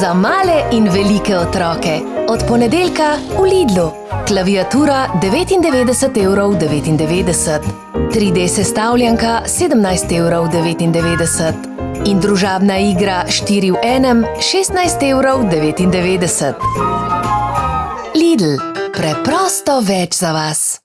Za male in velike otroke. Od ponedeljka v Lidlu. Klaviatura 99,99 evrov. 99. 3D sestavljanka 17,99 evrov. 99. In družabna igra 4 v enem 16,99 evrov. 99. Lidl. Preprosto več za vas.